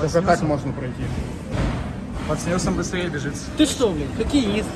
Только так можно пройти. Под снегом быстрее бежит. Ты что, блядь, хоккеист?